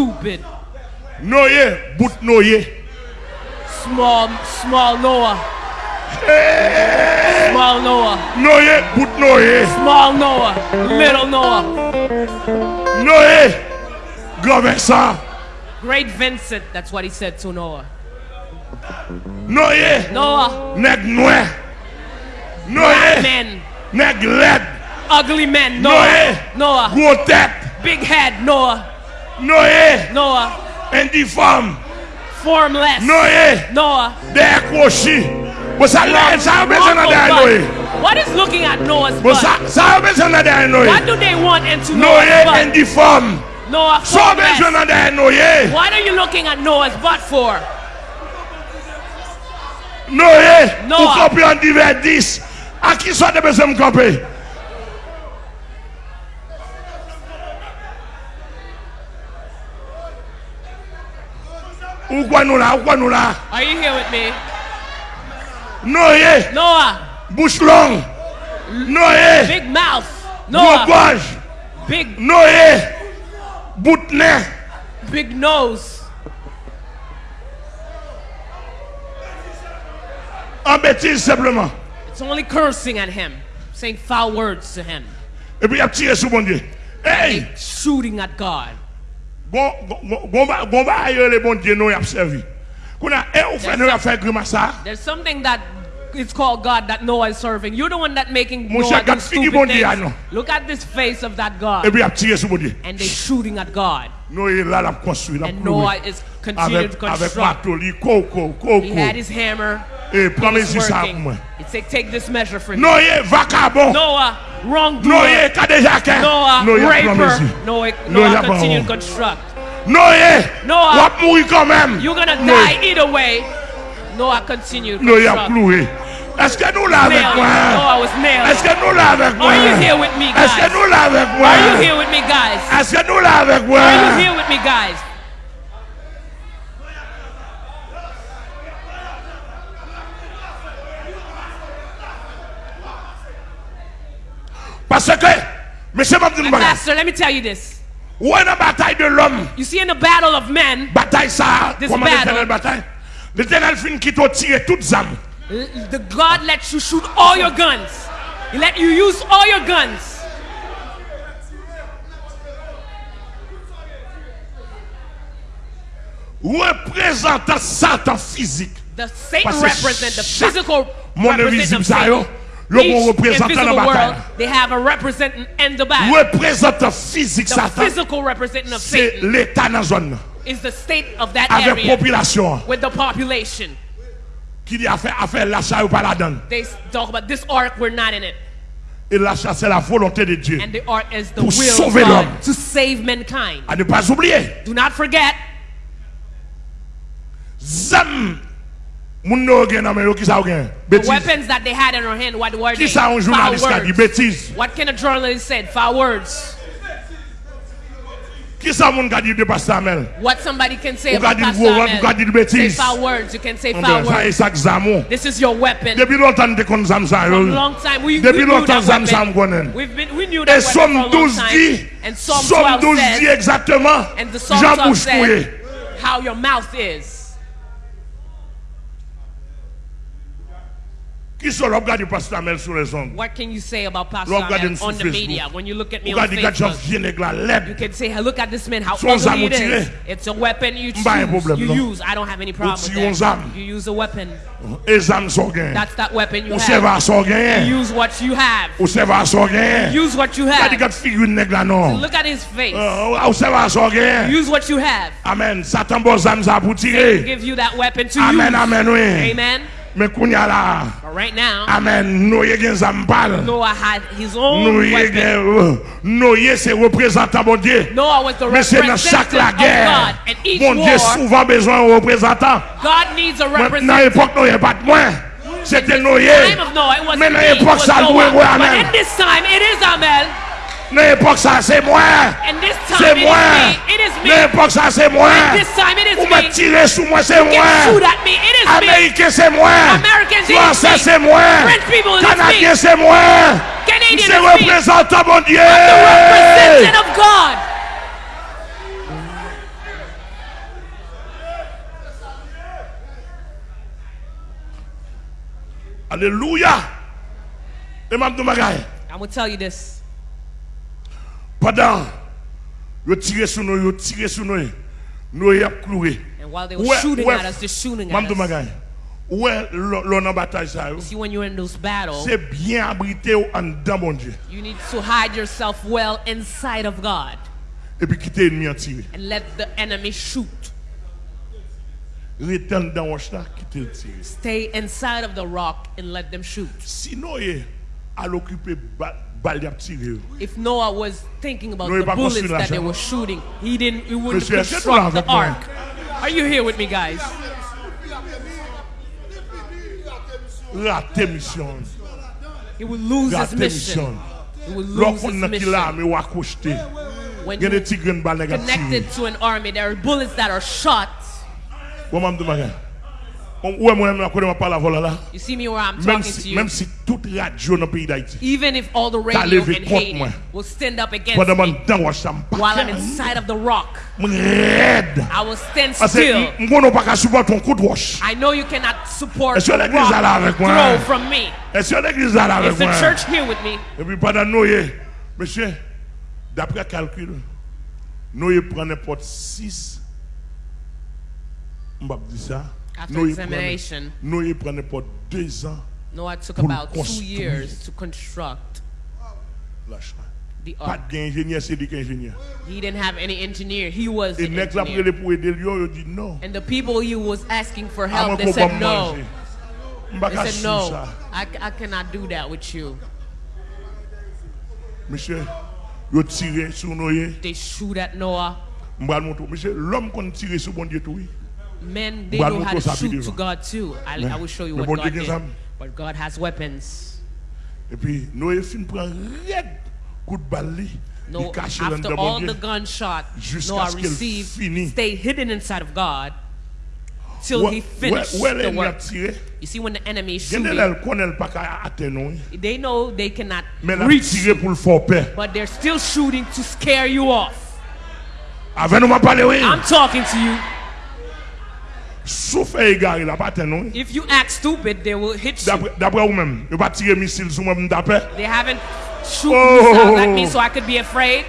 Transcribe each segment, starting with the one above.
stupid. Noye, bout noye. Small, small Noah. Small Noah. Noye, bout noye. Small Noah. Little Noah. Noye, grand Vincent. Great Vincent. That's what he said to Noah. Noye, Noah. noir. Black Noye, men. nèg led. Ugly men. Noah. Noah. Gros. Big head. Noah. Noé. Noah. Indiform. Formless. Noé. Noah. Dekwoshi. Sa yon bezè nan den Noé. What is looking at Noah's bon, butt? Sa yon bezè nan den Noé. What do they want into Noah's butt? Noé indiform. Noah formless. Sa yon bezè nan den Noé. What are you looking at Noah's butt for? Noé. Noah. Ou kopi an diver dis. A ki sa de bezè m kopi? Ou quoi nous là, ou quoi nous là? Are you here with me? no Noé, Noah. bouche longue. Noé, Big mouth. Noah. Big, Noé, bout de nez. big nose. En bêtise simplement. It's only cursing at him, saying foul words to him, Et puis il a tiré sur mon Dieu. Hey! shooting at God. Gon ba aye le bon diye nou yap servi. Kouna, e ou fè nou yap fè grima sa? There's something that it's called God that Noah is serving. You're the one that making Noah do stupid things. Look at this face of that God. And they're shooting at God. And Noah is continuing to construct. He had his hammer. He was working. He said, take this measure for me. Noah, wrongdoer. Noé qui a déjà qu'un. Noah, uh, Noé mes raper. yeux. Noah, Noah, Noah continue to construct. Noé. Noah. Uh, Va mourir quand même. You're gonna Noé. die either way. Noah continued to Noé a construct. cloué. Est-ce que nous là avec moi? Noah was nailed. Est-ce que nous là avec moi? Are you here with me, Est-ce que nous là avec moi? Are you here with me, guys? Est-ce que nous là avec moi? Are you here with me, guys? Parce que, monsieur m'a dit une. Pastor, let me tell you this. Est la bataille de l'homme? You see, in the battle of men, Bataille ça, uh, This comment battle. l'éternel bataille? L'éternel fin qui t'a tiré toutes armes. the God lets you shoot all your guns. He let you use all your guns. Représentant Satan physique. The Satan Parce que represent the physical monde representative invisible of ça, Satan. Yo bon représentant dans bataille. They have a representant in the battle. Représentant physique the Satan. physical representative of Satan. C'est l'état dans zone. Is the state of that Avec area. population. With the population. Qui dit affaire affaire l'achat ou pas la donne. They talk about this ark we're not in it. Et l'achat c'est la volonté de Dieu. And the ark is the pour will sauver l'homme. To save mankind. À ne pas oublier. Do not forget. Zam Moun gen nan men yo ki sa ou gen? the weapons that they had in their hand. What were they? sa un Foul journaliste qui a words. What can a journalist said? Foul words. Qui sa moun ka di de pasteur What somebody can say Ou about di Pastor gros ou ka di Say foul words. You can say foul e words. sak. This is your weapon. Depi lontan de kon zam sa From yo. long time we, we knew that Zam weapon. We've been, we knew that weapon for a long time. And Psalm Somme 12 12 dit says, exactement, and the Psalm Jean 12 bouche said couillé. how your mouth is. Qui sont l'homme gade pasteur Amel sur les ondes? What can you say about Pastor gade on the media? When you look at me on Facebook, vieux nèg la you can say, look at this man, how ugly it is. It's a weapon you choose. Pas un problème, you use. I don't have any problem with that. You use a weapon. Et zam son gen. That's that weapon you have. gen. Use what you have. Ou se va son gen. Use what you have. gade figure nèg la non. Look at his face. Ou se va son gen. Use what you have. Amen. Satan bon zam sa pou tire. Give you that weapon to Amen, use. amen, oui. Amen. Mais là. Right now. Amen. Noé gen zambal. Noah had his own Noé gen euh, Noé c'est représentant mon Dieu. Noah was the Mais c'est dans chaque la guerre. Mon Dieu souvent besoin de représentant. God needs a representative. Dans l'époque Noé pas de moins. C'était Noé. Mais dans l'époque ça loué Amen. But in this time it is Amen. Nan epok sa se mwen. Se mwen. Nan epok sa se mwen. Ou mwen tire sou mwen se mwen. Amerike se mwen. Fransè se mwen. Kanadye se mwen. Se reprezentan bon die Aleluya Eman do magay I'm going to tell you this. Pendant yo tiré sur nous, yo tiré sur nous. Nous y cloué. And while they were Ouais, shooting ouais. at us, they're shooting M'a at dit us. bagaille. Ouais, l'on en bataille ça. See, when you're in those battles, C'est bien abrité ou en dedans mon Dieu. you need to hide yourself well inside of God Et puis quitter l'ennemi en tirer. and let the enemy shoot. Reten dans roche là, quitter le tirer. Stay inside of the rock and let them shoot. Sinon, il à l'occuper balle y a tiré. If Noah was thinking about the bullets that they were shooting, he didn't. He wouldn't Monsieur, est-ce que tu construct the ark. Are you here with me, guys? Raté mission. He would lose his mission. He would lose his mission. mais ou accroché. When Il y a des you tigres de balle qui tiré. connected to an army, there are bullets that are shot. Ouais, moi, je pas la. You see me where I'm Même talking to si, you. même si toute radio dans le pays d'Haïti, Even if all the radio in Haiti moi. will stand up against me while I'm inside of the rock. I will stand Parce still. I know you cannot support rock avec moi? throw from me. Is the church here with me? Et puis pendant Noé, monsieur, d'après calcul, Noé prend n'importe 6. Je vais dire ça. After examination, Noé prend n'importe 2 ans. Noah took about two years to construct the Pas ark. He didn't have any engineer. He was the engineer. prélé pour aider lui, il dit non. And the people he was asking for ah, help, they said no. They said no. I, I cannot do that with you. Monsieur, yo tiré sur Noé. They shoot at Noah. M'ba le montrer. Monsieur, l'homme qu'on tire sur bon Dieu tout. Men, they know how to shoot to God too. I, I will show you what God did. But God has weapons. Et puis Noé fin prend red coup de balle. No, il cache dans after all the gunshot Noah received, stayed hidden inside of God till he finished the work. You see, when the enemy is shooting, elle connaît pas qu'à atteindre. oui. they know they cannot Mais elle a reach, tiré pour le faire peur. but they're still shooting to scare you off. Avec nous m'a parlé oui. I'm talking to you. Sou fè egare la patè nou. If you act stupid, they will hit you. Dapre ou mèm, yo pa tire misil sou mèm dapè. They haven't shoot oh. missiles at me so I could be afraid.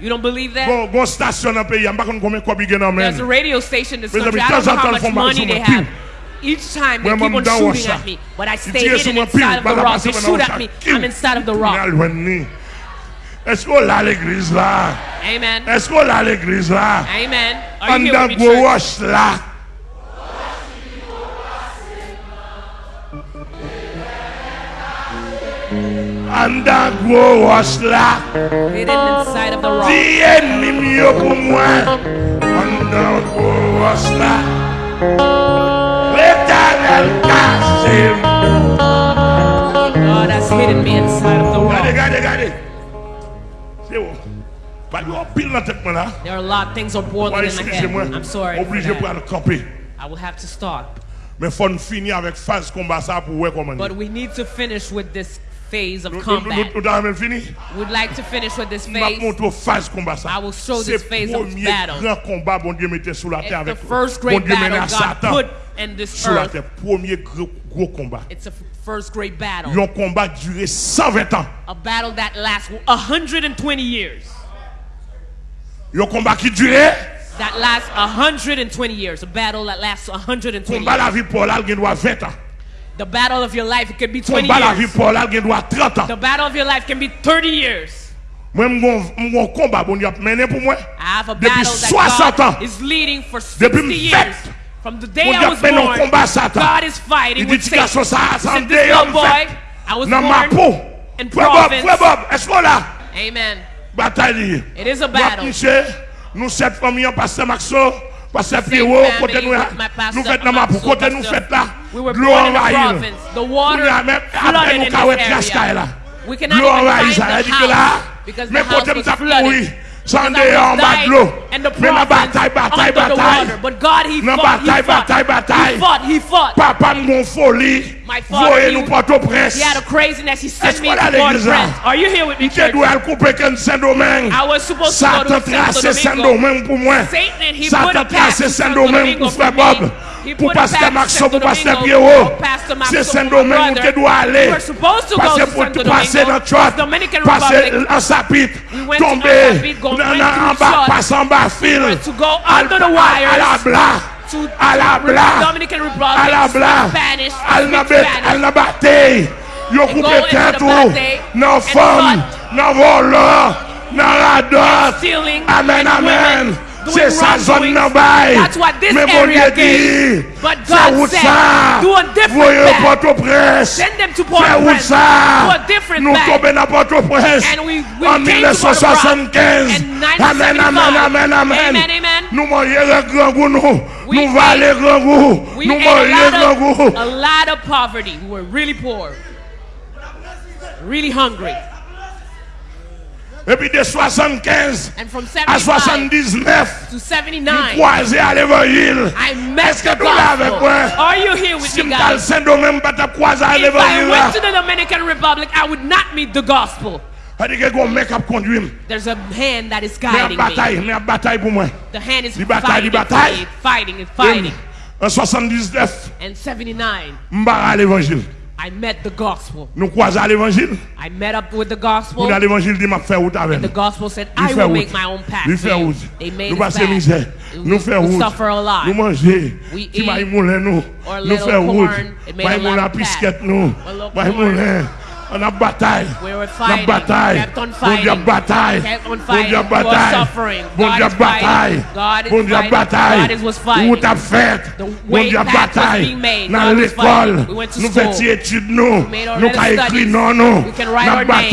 You don't believe that? Bon, bon stasyon an peyi, an bakon kome kwa bi gen an men. There's a radio station this country, I don't know how much money they have. Each time they keep on shooting at me, but I stay hidden inside of the rock. They shoot at me, I'm inside of the rock. Esko la l'egriz la? Amen. Esko la l'egriz la? Amen. An da gwo wosh la? Wash là. Hidden inside of the rock. Dis ennemi mieux pour moi. En dans gros wash là. L'éternel casse. God has hidden me inside of the rock. regardez, regardez. C'est bon. Pas de pile dans la tête moi là. There are a lot of things are boiling Moi, in my head. I'm sorry. Obligé that. aller. I will have to stop. Mais faut finir avec phase combat ça pour voir comment. But we need to finish with this phase of combat. Would like to finish with this phase. I will show this phase of battle. It's the first great battle God put in this earth. It's a first great battle. Un combat duré 120. A battle that lasts 120 years. Un combat that lasts 120 years. A battle that lasts 120 years. The battle of your life could be 20 combat years. The battle of your life can be 30 years. I have a battle that God is leading for 60 years. From the day I was born, God is fighting with Satan. He said, this little boy, I was born in province. Amen. It is a battle. Nous sept familles, Pasteur Maxo, Parce que Pierrot, côté nous, nous faisons la map, côté nous faisons là, l'eau envahie. Nous avons même, après nous, là. L'eau envahie, ça veut dire que là, mais côté nous avons pourri. Sunday on bad low. And the prophet under batai, the water. But God, he fought, he fought. He fought, he fought. Papa m'gon folie. My father, he, he had a craziness. He sent me to Port-au-Prince. Are you here with me, church? I was supposed to go to Santo Domingo. Satan, he put a path to Santo Domingo for me. pour Pasteur Maxon, pour Pasteur Pierrot. C'est Saint-Domingue où tu dois aller. Parce que pour passer dans le passer en sapite, tomber en bas, passer en bas fil, à la blague. à la blague, à la blague, à la bataille. Yo coupé tête non femme, non voleur, non radot. Amen, amen. Doing wrongdoings. That's what this area gave. But God said, do a different path. Send them to Port-au-Prince. Do a different path. tombons dans Port-au-Prince. And we- we En came to 1975. Port-au-Prince in Amen, amen, amen, amen. Amen, amen. Nous mangeons le grand goût, nous. Nous ate- grand goût. Nous mangeons grand goût. a lot of poverty. We were really poor. Really hungry. Et puis de 75 And from à 75 79, to nous 79, croisons à l'évangile. Est-ce que the tu l'as avec moi? Are you here with Si me, je suis guys? Saint-Domingue, pas te croiser à If I went to the Dominican Republic, I would not meet the gospel. C'est-à-dire que un mec qui conduit. There's a hand that is guiding me. bataille, mais en bataille pour moi. The hand is fighting, di bataille. and fighting, and fighting. En 79, And 79, je à l'évangile. I met the gospel. Nou kwaze al evanjil. I met up with the gospel. Moun al evanjil di map fè wout avèm. The gospel said I will make my own path. Li fè wout. They made nou passe mizè. Nou fè wout. We suffer a lot. Nou manje. We eat. Ki bay moulè nou. Or a little corn. Nou fè wout. Bay moulè pisket nou. Bay moulè. Nous. A little Pas corn. moulin. On a bataille. We were fighting, bataille. kept on fighting, Dieu bataille. kept on fighting. Dieu We were bataille. suffering. Bon God Dieu is fighting. bataille. God is Bon fighting. bataille. God is was fighting. Route a fait. The Bon way Dieu path was being made. Dans l'école. We went to Nous school. études nous. made our Nous little avons écrit studies. non. We can write Nous our name.